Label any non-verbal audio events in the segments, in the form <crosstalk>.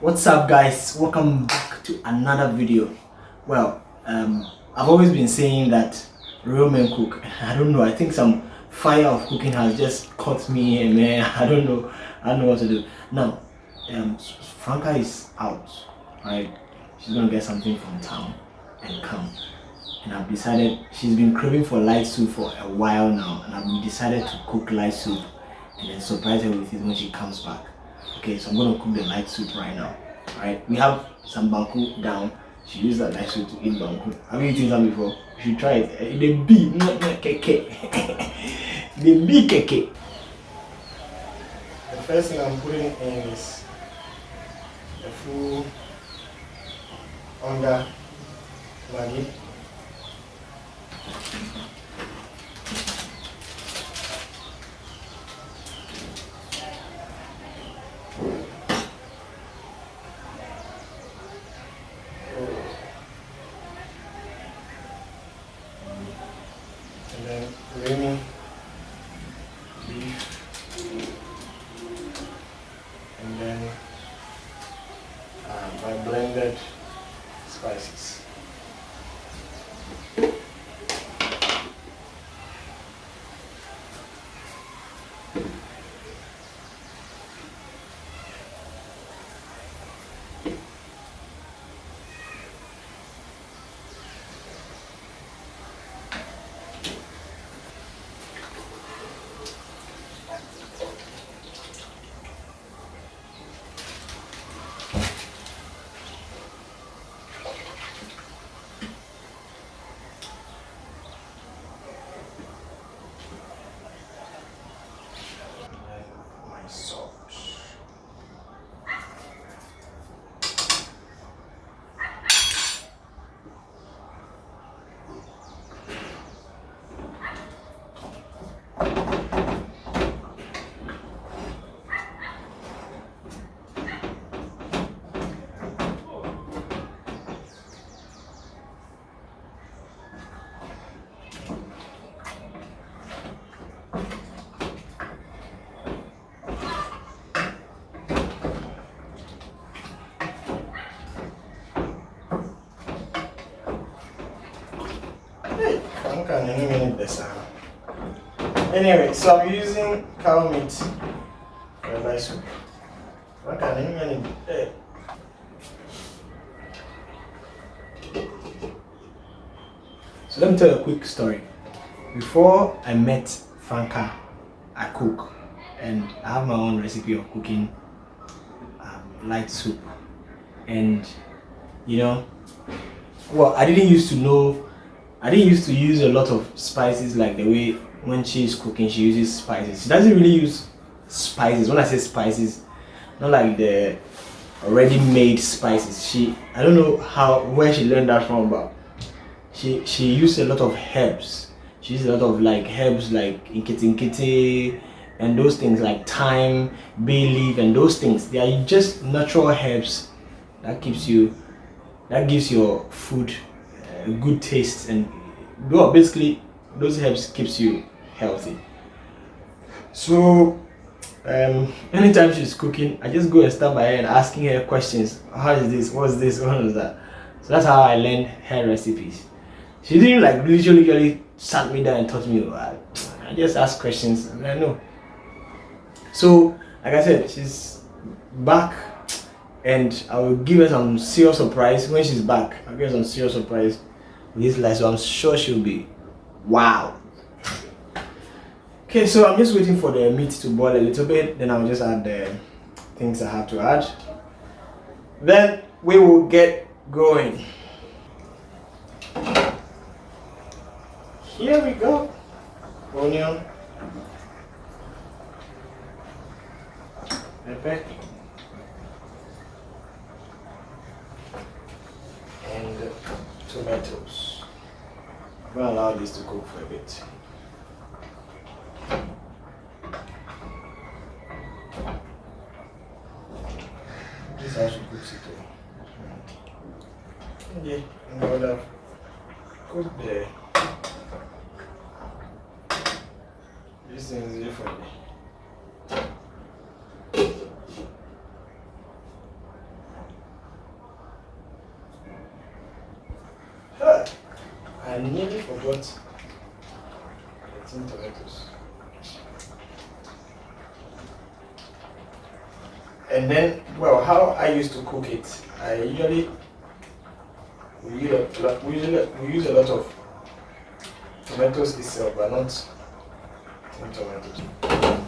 what's up guys? Welcome back to another video. Well um i've always been saying that real men cook <laughs> i don't know i think some fire of cooking has just caught me here man. <laughs> I don't know i don't know what to do. Now um franca is out right? She's gonna get something from town and come. And i've decided she's been craving for light soup for a while now and i've decided to cook light soup and then surprise her with it when she comes back okay so i'm gonna cook the light soup right now all right? We have some banku down. She used that light soup to eat banku have you eaten some before? You should try it. The bee not not keke. <laughs> The bee keke. The first thing i'm putting in is the full onga maggi and then creamy beef and then uh, my blended spices. And then my Anyway, so I'm using cow meat for a nice soup. I'm kind of minute. Hey. So let me tell you a quick story. Before I met Franca, I cook and I have my own recipe of cooking um, light soup. And you know, well, I didn't used to know I didn't used to use a lot of spices like the way when she's cooking she uses spices. She doesn't really use spices. When I say spices, not like the already made spices. She I don't know how where she learned that from, but she she used a lot of herbs. She used a lot of like herbs like inkiti and those things like thyme, bay leaf, and those things. They are just natural herbs that keeps you that gives your food a good taste and well basically those herbs keeps you healthy. So um anytime she's cooking i just go and stand by her and asking her questions. How is this? What's this? What is that? So that's how i learned her recipes. She didn't like literally really sat me down and taught me. I, I just asked questions and i know. So like i said she's back and I will give her some serious surprise. When she's back. I'll give her some serious surprise with this life, so I'm sure she'll be wow. Okay, so I'm just waiting for the meat to boil a little bit, then I'll just add the things I have to add. Then we will get going. Here we go. Onion. Pepper. and tomatoes. I'm gonna allow this to cook for a bit. This how she cooks it. oh. Okay, I'm gonna cook the this thing is different. I nearly forgot the tin tomatoes. And then, well, how I used to cook it, I usually we use a lot, we usually we use a lot of tomatoes itself, but not tomatoes.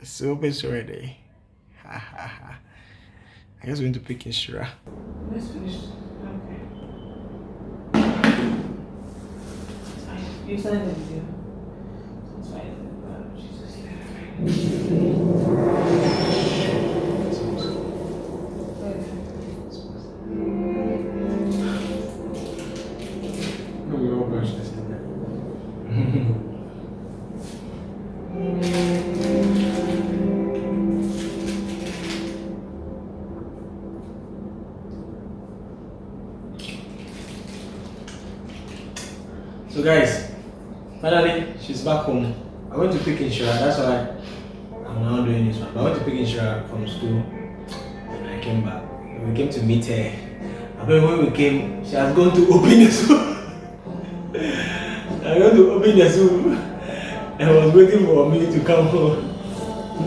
the soup is ready. Ha ha ha. I guess we're going to pick Inshira. Let's finish. Okay. You signed the video. It's fine. Jesus. So guys, finally she's back home. I went to pick Inshira, that's why I'm now doing this one. But I went to pick Inshira from school and I came back. We came to meet her. And then when we came, she has gone to open the soup. I went to open the soup and was waiting for me to come home.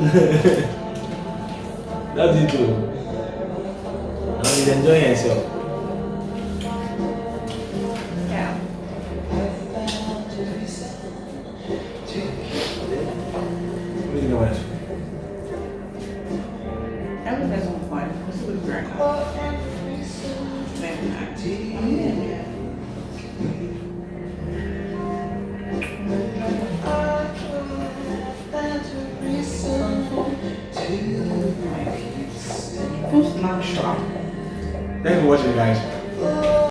<laughs> That's it too. Now she's enjoying herself. Thanks for watching guys.